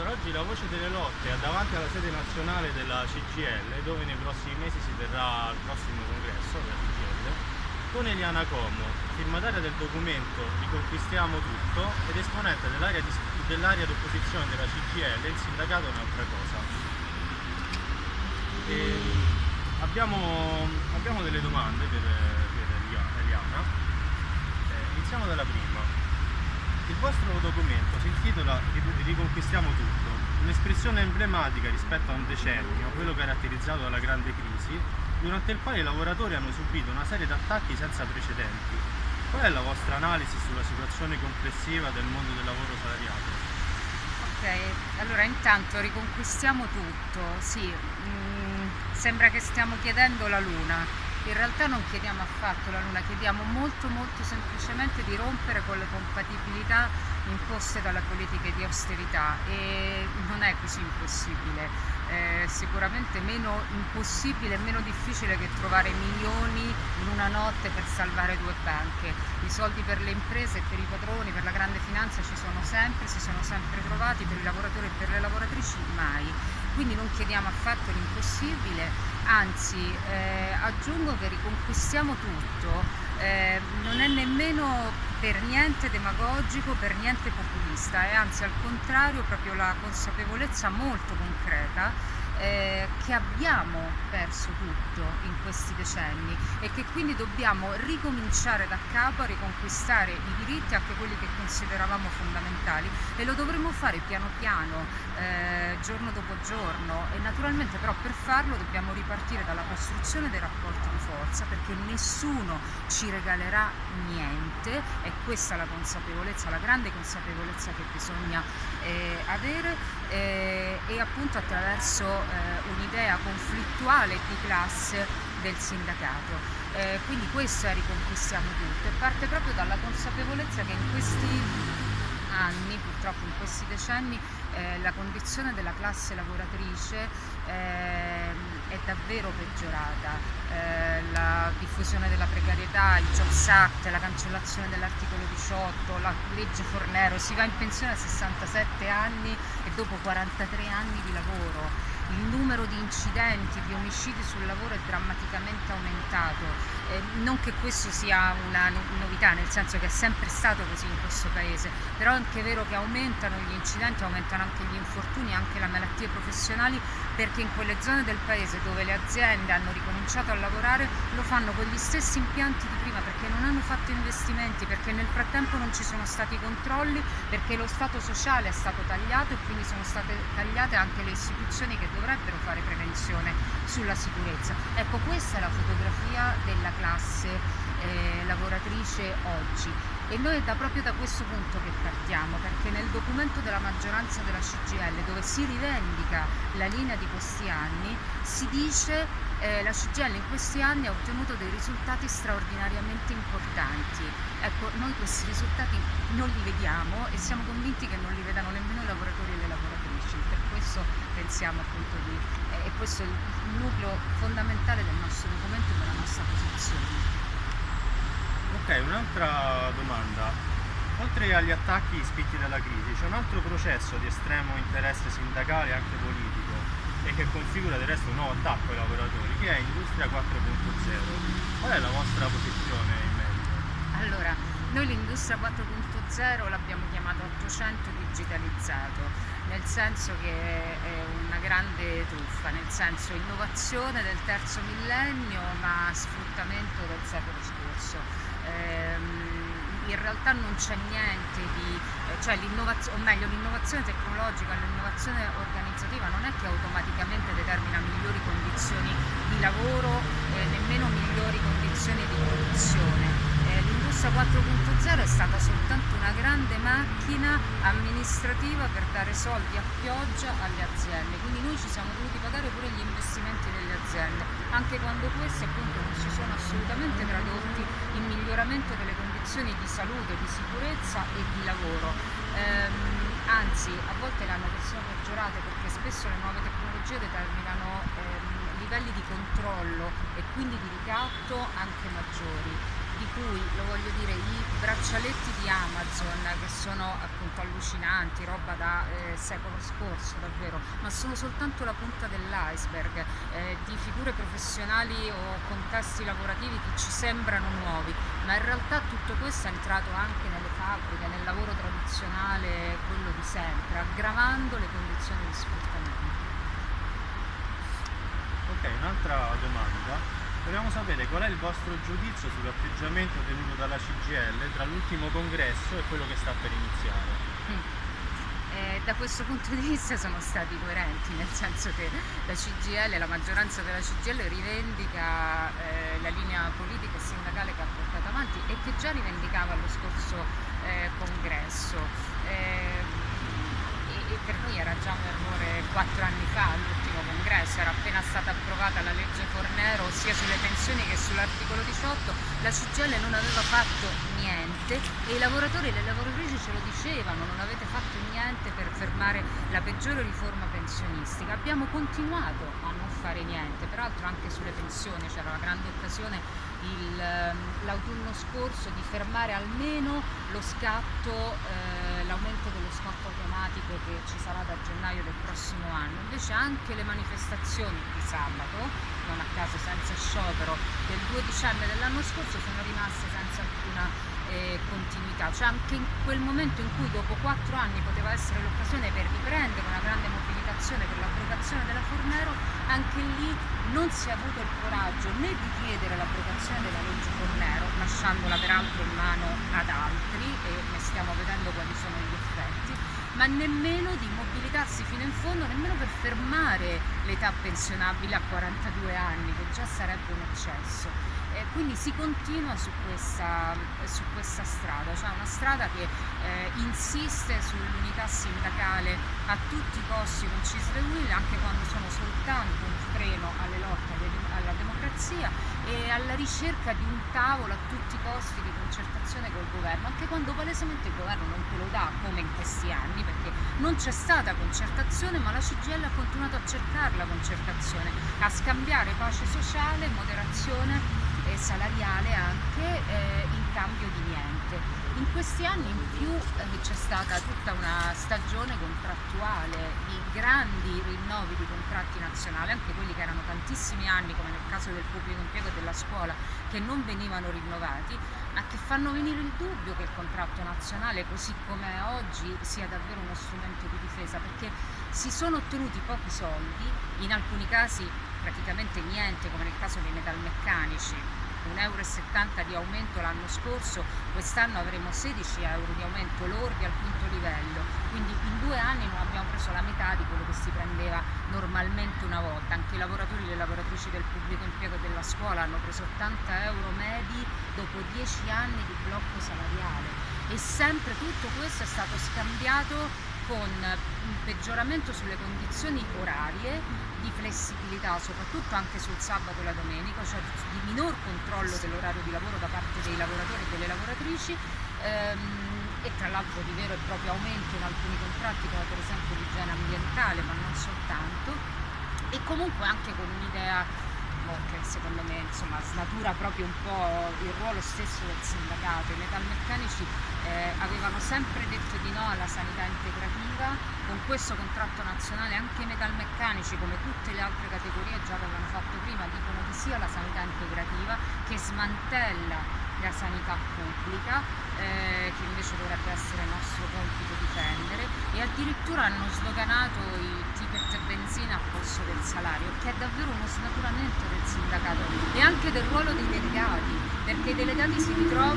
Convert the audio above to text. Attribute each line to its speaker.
Speaker 1: Allora, oggi la voce delle lotte è davanti alla sede nazionale della CGL, dove nei prossimi mesi si terrà il prossimo congresso della CGL, con Eliana Como, firmataria del documento Riconquistiamo tutto ed esponente dell'area dell d'opposizione della CGL, il sindacato è un'altra cosa. E abbiamo, abbiamo, delle domande per, per Eliana. Eh, iniziamo dalla prima. Il vostro documento si intitola Riconquistiamo tutto, un'espressione emblematica rispetto a un decennio, quello caratterizzato dalla grande crisi, durante il quale i lavoratori hanno subito una serie di attacchi senza precedenti. Qual è la vostra analisi sulla situazione complessiva del mondo del lavoro salariato?
Speaker 2: Ok, allora intanto riconquistiamo tutto, sì, mm, sembra che stiamo chiedendo la luna, in realtà non chiediamo affatto la Luna, chiediamo molto molto semplicemente di rompere con le compatibilità imposte dalle politiche di austerità e non è così impossibile, è sicuramente meno impossibile e meno difficile che trovare milioni in una notte per salvare due banche. I soldi per le imprese per i padroni, per la grande finanza ci sono sempre, si sono sempre trovati, per i lavoratori e per le lavoratrici mai. Quindi non chiediamo affatto l'impossibile, anzi eh, aggiungo che riconquistiamo tutto, eh, non è nemmeno per niente demagogico, per niente populista, è anzi al contrario proprio la consapevolezza molto concreta eh, che abbiamo perso tutto in questi decenni e che quindi dobbiamo ricominciare da capo a riconquistare i diritti, anche quelli che consideravamo fondamentali e lo dovremo fare piano piano, eh, giorno dopo giorno. E naturalmente però per farlo dobbiamo ripartire dalla costruzione dei rapporti di forza perché nessuno ci regalerà niente e questa è la consapevolezza, la grande consapevolezza che bisogna avere eh, e appunto attraverso eh, un'idea conflittuale di classe del sindacato. Eh, quindi questo è Riconquistiamo tutto e parte proprio dalla consapevolezza che in questi anni, purtroppo in questi decenni, eh, la condizione della classe lavoratrice eh, è davvero peggiorata. Eh, la diffusione della precarietà, il Jobs Act, la cancellazione dell'articolo 18, la legge Fornero, si va in pensione a 67 anni e dopo 43 anni di lavoro il numero di incidenti, di omicidi sul lavoro è drammaticamente aumentato. Eh, non che questo sia una novità, nel senso che è sempre stato così in questo paese, però è anche vero che aumentano gli incidenti, aumentano anche gli infortuni, anche le malattie professionali, perché in quelle zone del paese dove le aziende hanno ricominciato a lavorare lo fanno con gli stessi impianti di prima, perché non hanno fatto investimenti, perché nel frattempo non ci sono stati controlli, perché lo Stato sociale è stato tagliato e quindi sono state tagliate anche le istituzioni che dovrebbero fare prevenzione sulla sicurezza. Ecco, questa è la fotografia della classe lavoratrice oggi e noi è da, proprio da questo punto che partiamo, perché nel documento della maggioranza della CGL, dove si rivendica la linea di questi anni, si dice eh, la CGL in questi anni ha ottenuto dei risultati straordinariamente importanti. Ecco, noi questi risultati non li vediamo e siamo convinti che non li vedano nemmeno i lavoratori e le lavoratrici. Per questo pensiamo appunto di... Eh, e questo è il nucleo fondamentale del nostro documento e della nostra posizione.
Speaker 1: Ok, un'altra domanda. Oltre agli attacchi spinti dalla crisi, c'è un altro processo di estremo interesse sindacale e anche politico e che configura del resto un nuovo attacco ai lavoratori, che è Industria 4.0. Qual è la vostra posizione in merito?
Speaker 2: Allora, noi l'Industria 4.0 l'abbiamo chiamato 800 digitalizzato, nel senso che è una grande truffa, nel senso innovazione del terzo millennio ma sfruttamento del secolo scorso ehm, in realtà non c'è niente di, eh, cioè l'innovazione, o meglio l'innovazione tecnologica, l'innovazione organizzativa non è che automaticamente determina migliori condizioni di lavoro, eh, nemmeno migliori condizioni di produzione. Eh, L'industria 4.0 è stata soltanto una grande macchina amministrativa per dare soldi a pioggia alle aziende, quindi noi ci siamo dovuti pagare pure gli investimenti delle anche quando questi appunto non si sono assolutamente tradotti in miglioramento delle condizioni di salute, di sicurezza e di lavoro. Ehm, anzi, a volte le hanno persino peggiorate perché spesso le nuove tecnologie determinano ehm, livelli di controllo e quindi di ricatto anche maggiori. Di cui, lo voglio dire, i braccialetti di Amazon che sono appunto allucinanti, roba da eh, secolo scorso davvero, ma sono soltanto la punta dell'iceberg eh, di figure professionali o contesti lavorativi che ci sembrano nuovi, ma in realtà tutto questo è entrato anche nelle fabbriche, nel lavoro tradizionale, quello di sempre, aggravando le condizioni di sfruttamento.
Speaker 1: Ok, un'altra domanda. Vogliamo sapere qual è il vostro giudizio sull'atteggiamento tenuto dalla CGL tra l'ultimo congresso e quello che sta per iniziare.
Speaker 2: Mm. Eh, da questo punto di vista sono stati coerenti, nel senso che la CGL, la maggioranza della CGL rivendica eh, la linea politica e sindacale che ha portato avanti e che già rivendicava allo scorso eh, congresso. Eh, e per noi era già un errore quattro anni fa congresso, era appena stata approvata la legge Fornero sia sulle pensioni che sull'articolo 18, la CGL non aveva fatto niente e i lavoratori e le lavoratrici ce lo dicevano, non avete fatto niente per fermare la peggiore riforma pensionistica. Abbiamo continuato a non fare niente, peraltro anche sulle pensioni c'era la grande occasione l'autunno scorso di fermare almeno lo scatto, eh, l'aumento dello scatto automatico che ci sarà da gennaio del prossimo anno. Invece anche le manifestazioni di sabato, non a caso senza sciopero, del 2 dicembre dell'anno scorso sono rimaste senza alcuna eh, continuità. Cioè anche in quel momento in cui dopo quattro anni poteva essere l'occasione per riprendere una grande mobilitazione per l'abrogazione della Fornero, anche lì non si è avuto il coraggio né di chiedere l'abrogazione della legge Fornero, lasciandola peraltro in mano ad altri e ne stiamo vedendo quali sono gli effetti, ma nemmeno di mobilitarsi fino in fondo, nemmeno per fermare l'età pensionabile a 42 anni, che già sarebbe un eccesso. Quindi si continua su questa, su questa strada, cioè una strada che eh, insiste sull'unità sindacale a tutti i costi con Cisle Will, anche quando sono soltanto un freno alle lotte alla democrazia e alla ricerca di un tavolo a tutti i costi di concertazione col governo, anche quando palesemente il governo non te lo dà come in questi anni, perché non c'è stata concertazione, ma la CGL ha continuato a cercare la concertazione, a scambiare pace sociale, moderazione e salariale anche eh, in cambio di niente. In questi anni in più eh, c'è stata tutta una stagione contrattuale di grandi rinnovi di contratti nazionali, anche quelli che erano tantissimi anni, come nel caso del pubblico impiego e della scuola, che non venivano rinnovati, ma che fanno venire il dubbio che il contratto nazionale, così come è oggi, sia davvero uno strumento di difesa, perché si sono ottenuti pochi soldi, in alcuni casi praticamente niente, come nel caso dei metalmeccanici, 1,70 euro di aumento l'anno scorso, quest'anno avremo 16 euro di aumento lordi al quinto livello, quindi in due anni non abbiamo preso la metà di quello che si prendeva normalmente una volta, anche i lavoratori e le lavoratrici del pubblico impiego e della scuola hanno preso 80 euro medi dopo 10 anni di blocco salariale. E sempre tutto questo è stato scambiato con un peggioramento sulle condizioni orarie, di flessibilità, soprattutto anche sul sabato e la domenica, cioè di minor controllo dell'orario di lavoro da parte dei lavoratori e delle lavoratrici ehm, e tra l'altro di vero e proprio aumento in alcuni contratti come per esempio l'igiene ambientale, ma non soltanto, e comunque anche con un'idea che secondo me insomma, snatura proprio un po' il ruolo stesso del sindacato. I metalmeccanici eh, avevano sempre detto di no alla sanità integrativa, con questo contratto nazionale anche i metalmeccanici come tutte le altre categorie già avevano fatto prima, dicono di sì alla sanità integrativa che smantella la sanità pubblica eh, che invece dovrebbe essere nostro compito difendere e addirittura hanno sdoganato i ticket benzina a posto del salario che è davvero uno snaturamento del sindacato e anche del ruolo dei delegati perché i delegati si ritrovano